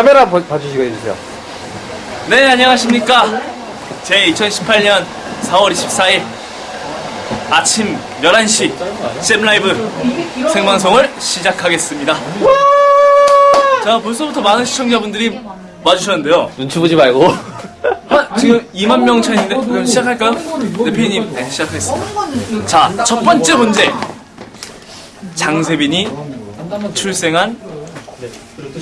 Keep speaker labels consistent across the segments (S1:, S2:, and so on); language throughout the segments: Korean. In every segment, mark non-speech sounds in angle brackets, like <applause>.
S1: 카메라 봐- 봐주시고 해주세요.
S2: 네, 안녕하십니까. 제 2018년 4월 24일 아침 11시 잼라이브 생방송을 시작하겠습니다. 자, 벌써부터 많은 시청자분들이 와주셨는데요.
S1: 눈치 보지 말고.
S2: 한, 지금 2만 명 차인데, 그럼 시작할까요? 네, 피디님, 네, 시작하겠습니다. 자, 첫 번째 문제. 장세빈이 출생한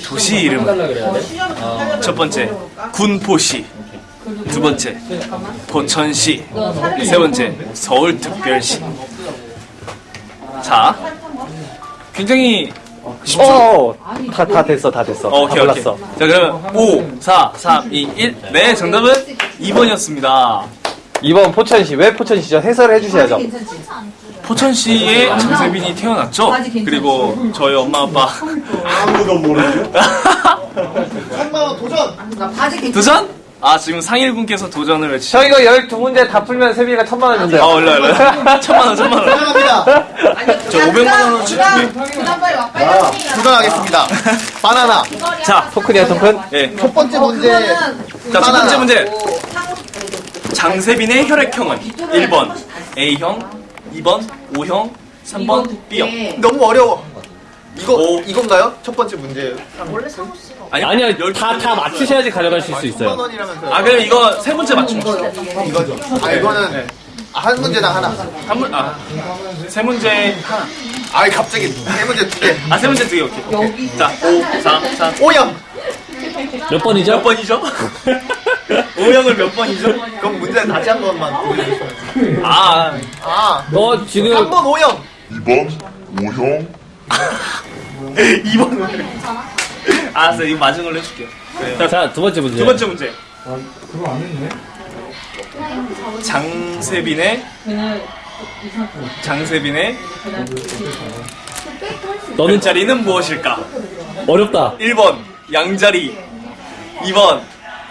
S2: 도시 이름은? 첫 번째, 군포시. 두 번째, 포천시. 세 번째, 서울특별시. 자, 굉장히 쉽죠?
S1: 어, 다, 다 됐어, 다 됐어.
S2: 어, 오케이,
S1: 다
S2: 오케이. 자, 그러면 5, 4, 3, 2, 1. 네, 정답은 2번이었습니다.
S1: 2번 포천시. 왜 포천시죠? 해설을 해주셔야죠.
S2: 포천시에 장세빈이 태어났죠? 그리고 저희 엄마 아빠.
S3: 아무도 모르죠?
S2: 도전? 아, 지금 상일분께서 도전을 외치
S1: 저 이거 12문제 다 풀면 세빈이가 천만 원 준대요.
S2: 아, 올라, 올라. 천만 원, 천만 원.
S3: 사랑합니다.
S2: 저 500만 원어치 준비.
S3: 도전하겠습니다. 바나나.
S2: 자,
S1: 토큰이야, 토큰?
S2: 예.
S3: 첫 번째 문제.
S2: 자, 첫 번째 문제. 장세빈의 혈액형은 1번 A형, 2번 O형, 3번 B형.
S3: 너무 어려워. 이거,
S2: 오.
S3: 이건가요? 첫 번째 문제예요.
S2: 아니요,
S1: 아니요,
S2: 열
S1: 다, 다 맞추셔야지 가져가실 수 있어요.
S3: 원이라면서요.
S2: 아, 그럼 이거 세 번째 맞춤.
S3: 이거죠. 아, 이거는 아, 한 문제당 하나.
S2: 한 문, 아, 세 문제 하나.
S3: 아, 갑자기 세 문제 두 개.
S2: 아, 세 문제 두 개, 오케이. 자, 5, 4, 3.
S3: 오영.
S1: 몇 번이죠?
S2: 몇 번이죠? <laughs> O형을 몇 번이죠?
S3: 그럼 문제 다시 한 번만.
S2: 아,
S3: 아,
S1: 어, 지금.
S3: 3번 오영.
S4: 2번 오형
S2: 2번. <laughs> 알았어, 이거 맞은 걸로 해줄게요. 자,
S1: 자, 두 번째 문제.
S2: 두 번째 문제. 장세빈의 장세빈의
S1: 너는
S2: 별자리는 무엇일까?
S1: 어렵다.
S2: 1번 양자리 2번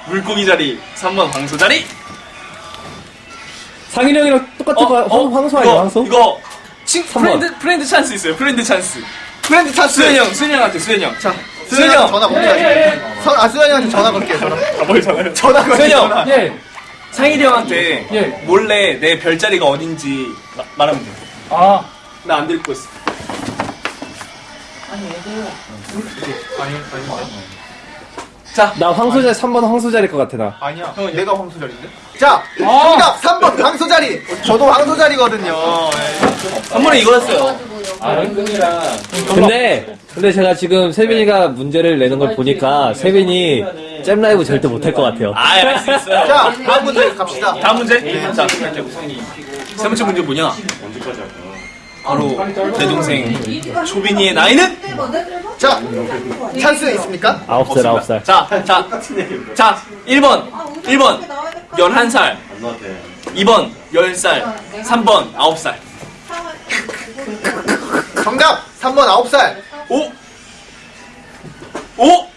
S2: 물고기 자리 3번 황소 자리
S1: 상인이 형이랑 똑같은 거, 황- 황소 아니야,
S2: 이거,
S1: 황소?
S2: 이거 친,
S1: 삼 번.
S2: friend, friend 찬스 있어요 friend 찬스
S3: friend 찬스.
S2: 수현 형 수현 형한테 수현 형 자, 수현
S3: 수현이
S2: 형
S3: 전화 걸게요. 선- 아, 수현이한테 전화 걸게요. 전화.
S2: 아, 뭘 전화요?
S3: 전화 걸게요.
S2: 수현 형.
S1: 예.
S2: 상일이 형한테
S1: 예.
S2: 몰래 내 별자리가 어딘지 마- 말하면 돼.
S1: 아.
S2: 나 안 들고 있어. 자,
S1: 나 황소자리, 3번 황소자리일 것 같아, 나.
S3: 아니야. 형, 내가 황소자리인데? 자, 정답 3번 황소자리. 저도 황소자리거든요.
S2: 한 번에 이거였어요.
S1: 근데, 근데 제가 지금 세빈이가 문제를 내는 걸 보니까 세빈이 잼 라이브 절대 못할 것 같아요.
S2: 아, 알수 있어요.
S3: 자, 다음 문제 갑시다.
S2: 다음 문제. 자, 세 번째 문제 뭐냐? 바로 내 동생 초빈이의 나이는
S3: 자, 찬스 있습니까?
S1: 아홉 살, 아홉 살.
S2: 자, 자, 자, 1번, 1번, 11살, 2번, 10살, 3번, 9살,
S3: 정답 3번 9살.
S2: 5, 5,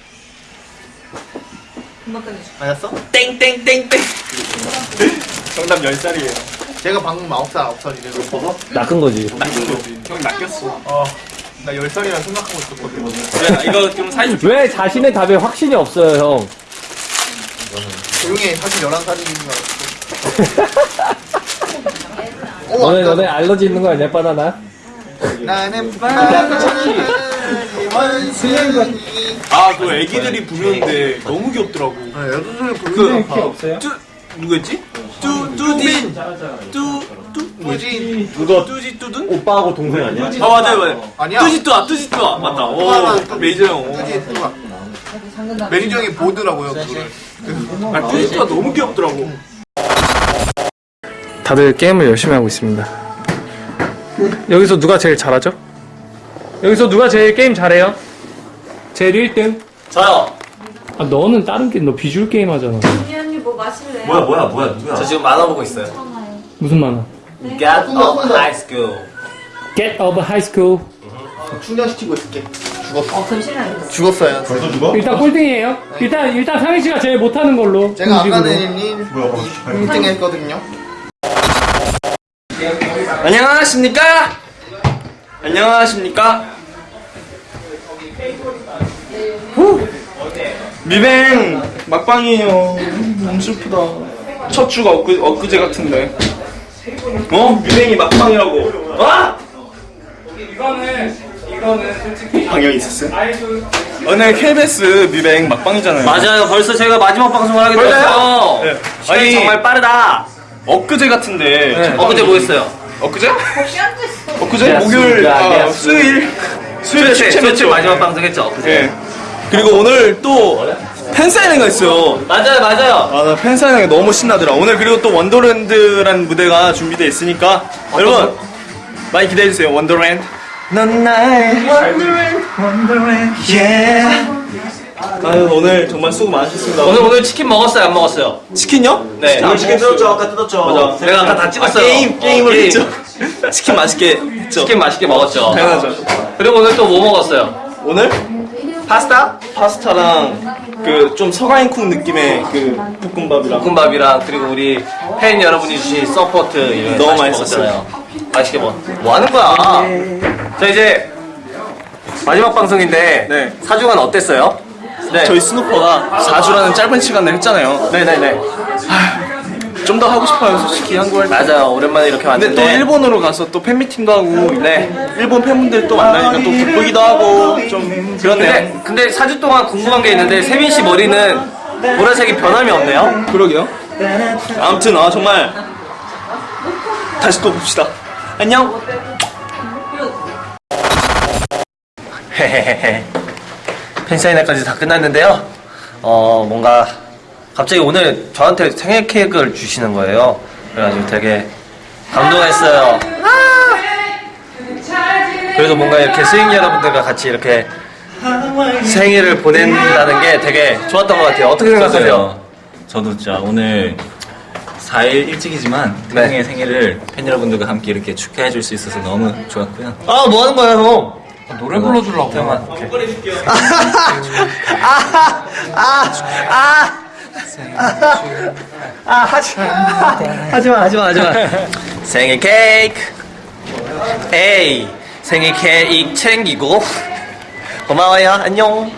S3: 맞았어?
S2: 땡땡땡땡. 정답 10살이에요.
S3: 제가 방금 9살 9살이래서
S1: 낚은 거지.
S2: 낚인 거지. 형 낚였어.
S3: 어, 나 10살이라 생각하고 있었거든.
S2: 야, 이거 좀 사이즈
S1: 왜 자신의 답에 확신이 없어요, 형?
S3: 조용히 해. 사실 11살인 줄 알았어. 오, <laughs>
S1: 너네,
S3: 아까
S1: 너네 알러지 있는 거 아니야, 바나나?
S3: 나는 바나나니 원숭이.
S2: 아, 그 애기들이 부르는데 너무 귀엽더라고.
S3: 네, 애들을
S2: 그,
S3: 부르는 키 없어요?
S2: 뚜, 누구였지? 뚜, 뚜딘. 뚜, 뚜,
S3: 뭐지?
S2: 누가? 뚜지 뚜둔?
S5: 오빠하고 동생 아니야?
S2: 아, 맞아요, 맞아요.
S3: 아니야.
S2: 뚜지 뚜아, 뚜지 뚜아. 맞다. 오, 매니저 형. 오.
S3: 뚜지 뚜아. 매니저 형이 보더라고요, 그거를.
S2: 아, 뚜지 뚜아 너무 귀엽더라고.
S6: 다들 게임을 열심히 하고 있습니다. 여기서 누가 제일 잘하죠? 여기서 누가 제일 게임 잘해요? 제일 1등?
S2: 저요.
S6: 아, 너는 다른 게임, 너 비주얼 게임 하잖아.
S7: 뭐 마실래요?
S5: 뭐야 뭐야 뭐야 누구야?
S2: 저 지금 만화 보고 있어요.
S6: 무슨 만화?
S2: Get up high school.
S6: Get of High School.
S3: 충전시키고 있을게. 죽었어.
S7: 어, 그럼 싫어요.
S3: 죽었어요.
S5: 벌써 죽어?
S6: 일단 꼴등이에요. 일단, 일단 상희 씨가 제일 못하는 걸로.
S3: 제가
S6: 공식으로.
S3: 아까는 1등 했거든요.
S2: 안녕하십니까? 안녕하십니까? 후. 미뱅 막방이에요. 너무 슬프다. 첫 주가 엊그, 엊그제 같은데. 어? 미뱅이 막방이라고. 아!
S6: 이거는 이거는 솔직히
S2: 방영이 있었어요?
S6: 아이돌
S2: 오늘 KBS 미뱅 막방이잖아요.
S1: 맞아요. 벌써 저희가 마지막 방송을 하게? 됐어요.
S2: 네.
S1: 시간이
S2: 아니,
S1: 정말 빠르다.
S2: 엊그제 같은데.
S1: 엊그제 뭐 했어요?
S2: 엊그제? 엊그제? 목요일,
S1: 그렇습니다.
S2: 아,
S1: 네.
S2: 수요일. 수요일 축제
S1: 수요일
S2: 죠
S1: 마지막 방송 했죠. 엊그제.
S2: 예. 그리고 오늘 또 팬 사인회가 있어요.
S1: 맞아요, 맞아요.
S2: 아, 나 팬 사인회가 너무 신나더라. 오늘 그리고 또 wonderland라는 무대가 준비되어 있으니까 여러분 많이 기대해 주세요. wonderland. 넌 나의 wonderland, wonderland, yeah. 아유, 오늘 정말 수고 많으셨습니다.
S1: 오늘 오늘 치킨 먹었어요, 안 먹었어요?
S2: 치킨요?
S1: 네.
S2: 아, 치킨 뜯었죠. 아까 뜯었죠. 맞아.
S1: 제가 아까 다 찍었어요.
S2: 아, 게임, 게임을
S1: 게임.
S2: 했죠. 치킨 맛있게 했죠.
S1: 치킨 맛있게 먹었죠.
S2: 당연하죠.
S1: 그리고 오늘 또 뭐 먹었어요?
S2: 오늘 파스타? 파스타랑 그 좀 서가인쿵 느낌의 그 볶음밥이랑
S1: 볶음밥이랑 그리고 우리 팬 여러분이 주신 support 이런
S2: 너무 맛있었어요.
S1: 맛있게 먹. 뭐 하는 거야? 자 이제 마지막 방송인데
S2: 네.
S1: 사주간 어땠어요? 네.
S2: 저희 스누퍼가 4주라는 짧은 시간을 했잖아요.
S1: 네네네.
S2: 좀 더 하고 싶어요, 솔직히 한국을.
S1: 맞아요. 오랜만에 이렇게
S2: 근데
S1: 왔는데.
S2: 또 일본으로 가서 또 팬미팅도 하고, 네. 일본 팬분들 또 만나니까 또 기쁘기도 하고, 좀 그렇네요.
S1: 근데 근데 4주 동안 궁금한 게 있는데 세민 씨 머리는 보라색이 변함이 없네요.
S2: 그러게요. 아무튼, 아, 정말. 다시 또 봅시다. 안녕.
S1: 헤헤헤헤. 팬사인회까지 다 끝났는데요. 어, 뭔가 갑자기 오늘 저한테 생일 케이크를 주시는 거예요. 그래가지고 되게 감동했어요. 그래서 뭔가 이렇게 스윙 여러분들과 같이 이렇게 생일을 보낸다는 게 되게 좋았던 것 같아요. 어떻게
S5: 생각하세요? 저도 진짜 오늘 4일 일찍이지만
S1: 네.
S5: 태웅의 생일을 팬 여러분들과 함께 이렇게 축하해 줄 수 있어서 너무 좋았고요.
S1: 아, 뭐 하는 거야, 형?
S6: 노래 불러주려고
S5: 태웅아, 오케이.
S1: 아, 하지 마. 하지 마, 하지 마, 하지 마. 생일 케이크. 에이, 생일 케이크 챙기고. 고마워요. 안녕.